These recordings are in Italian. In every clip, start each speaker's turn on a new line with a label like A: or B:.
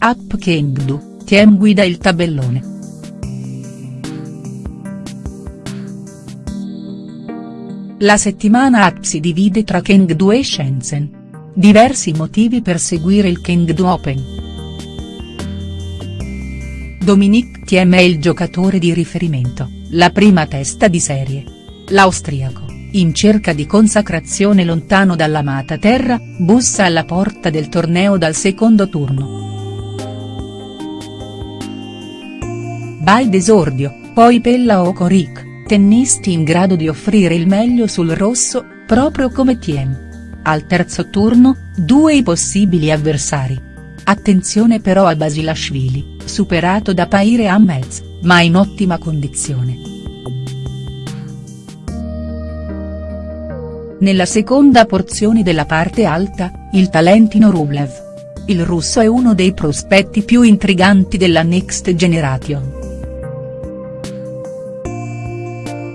A: App Chengdu, Tiem guida il tabellone. La settimana app si divide tra Chengdu e Shenzhen. Diversi motivi per seguire il Chengdu Open. Dominique Thiem è il giocatore di riferimento, la prima testa di serie. L'austriaco, in cerca di consacrazione lontano dall'amata terra, bussa alla porta del torneo dal secondo turno. By d'esordio, poi Pella Okoric tennisti in grado di offrire il meglio sul rosso, proprio come Thiem. Al terzo turno, due i possibili avversari. Attenzione però a Basilashvili, superato da Paire Ahmez, ma in ottima condizione. Nella seconda porzione della parte alta, il talentino Rublev. Il russo è uno dei prospetti più intriganti della Next Generation.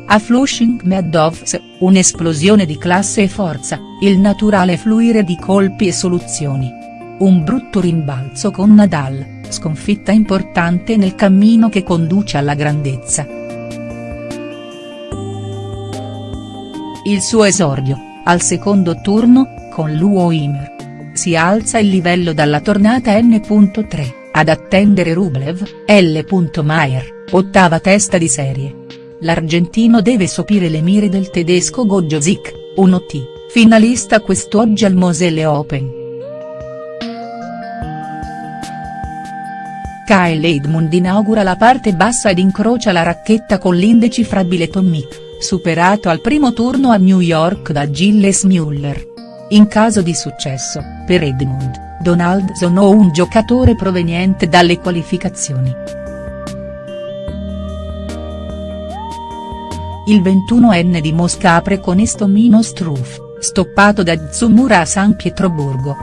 A: A Flushing Meadows, un'esplosione di classe e forza, il naturale fluire di colpi e soluzioni. Un brutto rimbalzo con Nadal, sconfitta importante nel cammino che conduce alla grandezza. Il suo esordio, al secondo turno, con Luo Imer. Si alza il livello dalla tornata N.3, ad attendere Rublev, L. Maier, ottava testa di serie l'argentino deve sopire le mire del tedesco Gojo Zik, 1T, finalista quest'oggi al Moselle Open. Kyle Edmund inaugura la parte bassa ed incrocia la racchetta con l'indecifrabile Tomic, superato al primo turno a New York da Gilles Muller. In caso di successo, per Edmund, Donaldson o un giocatore proveniente dalle qualificazioni. Il 21enne di Mosca apre con Estomino Struff, stoppato da Tsumura a San Pietroburgo.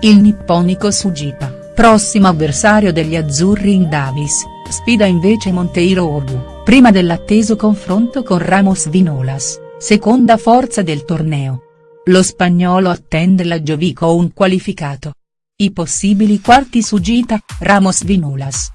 A: Il nipponico Sugipa, prossimo avversario degli azzurri in Davis, sfida invece Monteiro Obu, prima dell'atteso confronto con Ramos Vinolas, seconda forza del torneo. Lo spagnolo attende la Giovico un qualificato. I possibili quarti su Gita, Ramos Vinolas.